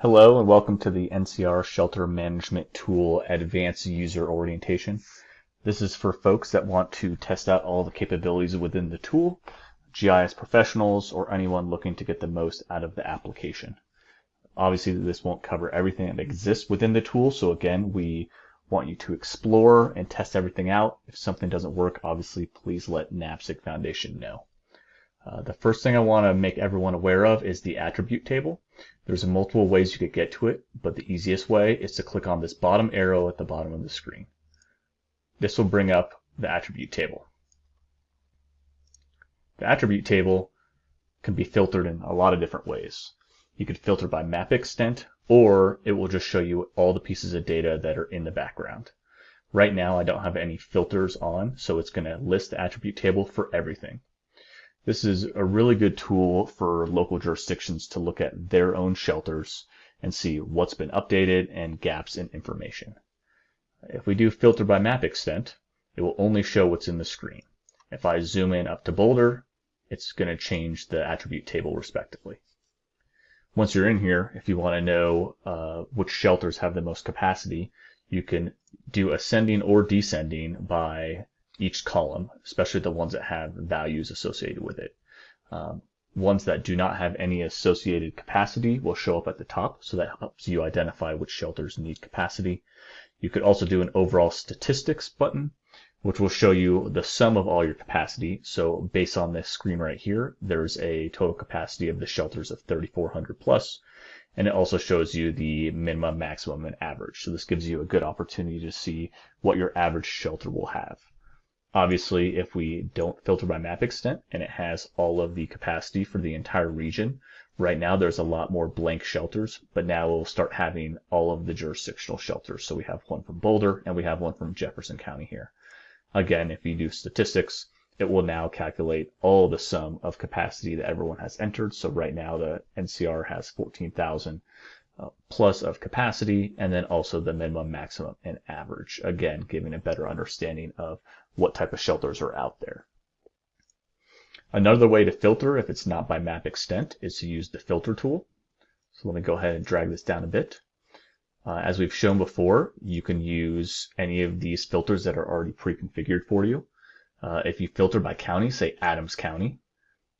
Hello and welcome to the NCR Shelter Management Tool Advanced User Orientation. This is for folks that want to test out all the capabilities within the tool, GIS professionals, or anyone looking to get the most out of the application. Obviously, this won't cover everything that exists within the tool, so again, we want you to explore and test everything out. If something doesn't work, obviously, please let NAPSG Foundation know. Uh, the first thing I want to make everyone aware of is the attribute table. There's multiple ways you could get to it, but the easiest way is to click on this bottom arrow at the bottom of the screen. This will bring up the attribute table. The attribute table can be filtered in a lot of different ways. You could filter by map extent, or it will just show you all the pieces of data that are in the background. Right now, I don't have any filters on, so it's going to list the attribute table for everything. This is a really good tool for local jurisdictions to look at their own shelters and see what's been updated and gaps in information. If we do filter by map extent, it will only show what's in the screen. If I zoom in up to Boulder, it's going to change the attribute table respectively. Once you're in here, if you want to know uh, which shelters have the most capacity, you can do ascending or descending by each column, especially the ones that have values associated with it. Um, ones that do not have any associated capacity will show up at the top, so that helps you identify which shelters need capacity. You could also do an overall statistics button, which will show you the sum of all your capacity. So based on this screen right here, there's a total capacity of the shelters of 3,400 plus, and it also shows you the minimum, maximum, and average. So this gives you a good opportunity to see what your average shelter will have. Obviously, if we don't filter by map extent and it has all of the capacity for the entire region, right now there's a lot more blank shelters, but now we'll start having all of the jurisdictional shelters. So we have one from Boulder and we have one from Jefferson County here. Again, if you do statistics, it will now calculate all the sum of capacity that everyone has entered. So right now the NCR has 14,000 uh, plus of capacity, and then also the minimum, maximum, and average. Again, giving a better understanding of what type of shelters are out there. Another way to filter if it's not by map extent is to use the filter tool. So let me go ahead and drag this down a bit. Uh, as we've shown before, you can use any of these filters that are already pre-configured for you. Uh, if you filter by county, say Adams County,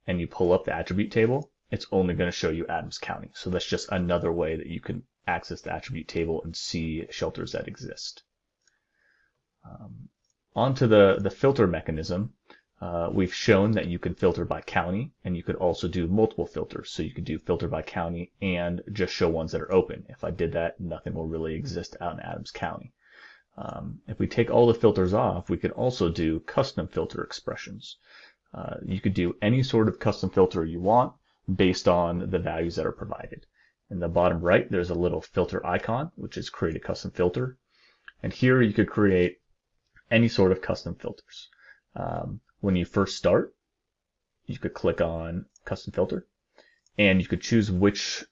and you pull up the attribute table, it's only going to show you Adams County. So that's just another way that you can access the attribute table and see shelters that exist. Um, onto the, the filter mechanism, uh, we've shown that you can filter by county and you could also do multiple filters. So you could do filter by county and just show ones that are open. If I did that, nothing will really exist out in Adams County. Um, if we take all the filters off, we could also do custom filter expressions. Uh, you could do any sort of custom filter you want based on the values that are provided. In the bottom right, there's a little filter icon, which is create a custom filter. And here you could create any sort of custom filters. Um, when you first start, you could click on custom filter and you could choose which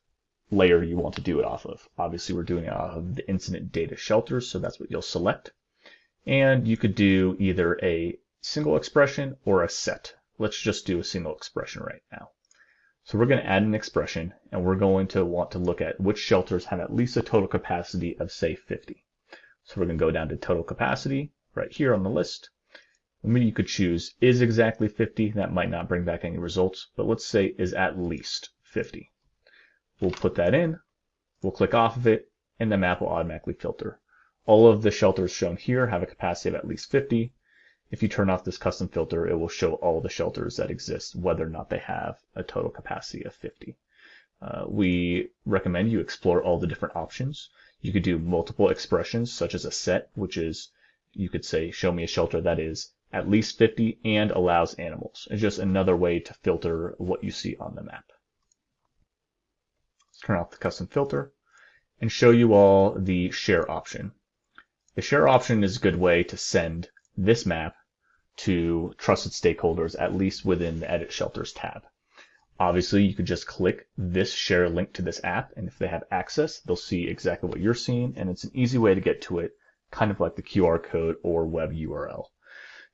layer you want to do it off of. Obviously, we're doing it off of the incident data shelters, so that's what you'll select. And you could do either a single expression or a set. Let's just do a single expression right now. So we're going to add an expression and we're going to want to look at which shelters have at least a total capacity of say 50. So we're going to go down to total capacity right here on the list. Maybe you could choose is exactly 50. That might not bring back any results, but let's say is at least 50. We'll put that in. We'll click off of it and the map will automatically filter. All of the shelters shown here have a capacity of at least 50. If you turn off this custom filter, it will show all the shelters that exist, whether or not they have a total capacity of 50. Uh, we recommend you explore all the different options. You could do multiple expressions, such as a set, which is, you could say, show me a shelter that is at least 50 and allows animals. It's just another way to filter what you see on the map. Let's turn off the custom filter and show you all the share option. The share option is a good way to send this map to trusted stakeholders, at least within the Edit Shelters tab. Obviously, you could just click this share link to this app, and if they have access, they'll see exactly what you're seeing, and it's an easy way to get to it, kind of like the QR code or web URL.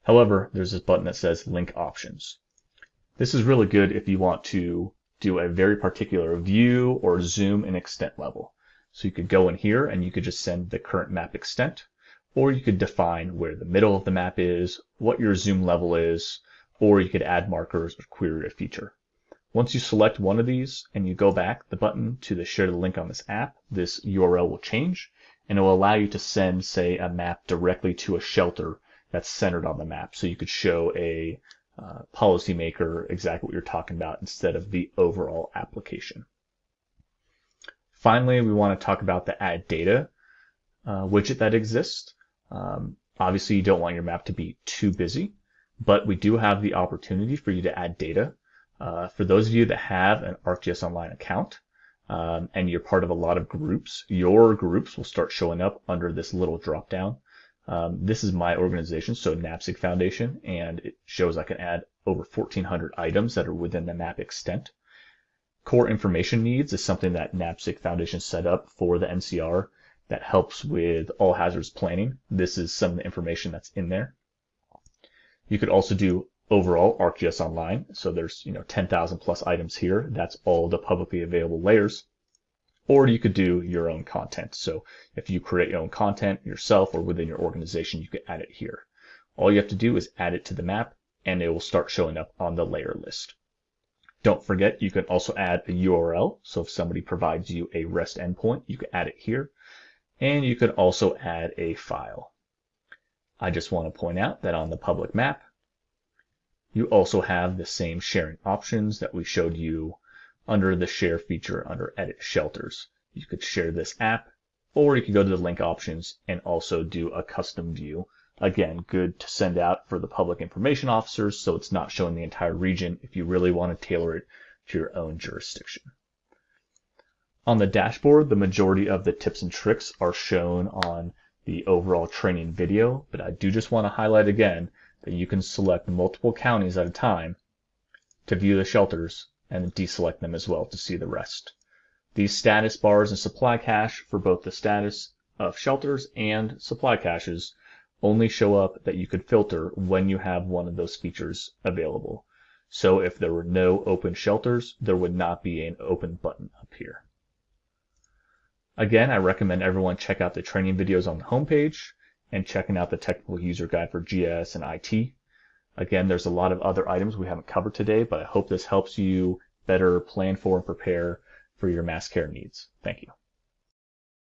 However, there's this button that says Link Options. This is really good if you want to do a very particular view or zoom and extent level. So you could go in here and you could just send the current map extent, or you could define where the middle of the map is, what your zoom level is, or you could add markers or query a feature. Once you select one of these and you go back the button to the share the link on this app, this URL will change and it will allow you to send, say, a map directly to a shelter that's centered on the map. So you could show a uh, policymaker exactly what you're talking about instead of the overall application. Finally, we want to talk about the add data uh, widget that exists. Um, obviously, you don't want your map to be too busy, but we do have the opportunity for you to add data. Uh, for those of you that have an ArcGIS Online account um, and you're part of a lot of groups, your groups will start showing up under this little drop down. Um, this is my organization, so NAPSG Foundation, and it shows I can add over 1,400 items that are within the map extent. Core information needs is something that NAPSG Foundation set up for the NCR that helps with all hazards planning. This is some of the information that's in there. You could also do overall ArcGIS Online. So there's you know 10,000 plus items here. That's all the publicly available layers or you could do your own content. So if you create your own content yourself or within your organization, you could add it here. All you have to do is add it to the map and it will start showing up on the layer list. Don't forget, you can also add a URL. So if somebody provides you a REST endpoint, you can add it here. And you could also add a file. I just want to point out that on the public map, you also have the same sharing options that we showed you under the share feature under edit shelters. You could share this app or you could go to the link options and also do a custom view. Again, good to send out for the public information officers so it's not showing the entire region if you really want to tailor it to your own jurisdiction. On the dashboard, the majority of the tips and tricks are shown on the overall training video, but I do just want to highlight again that you can select multiple counties at a time to view the shelters and deselect them as well to see the rest. These status bars and supply cache for both the status of shelters and supply caches only show up that you could filter when you have one of those features available. So if there were no open shelters, there would not be an open button up here. Again, I recommend everyone check out the training videos on the homepage and checking out the technical user guide for GIS and IT. Again, there's a lot of other items we haven't covered today, but I hope this helps you better plan for and prepare for your mass care needs. Thank you.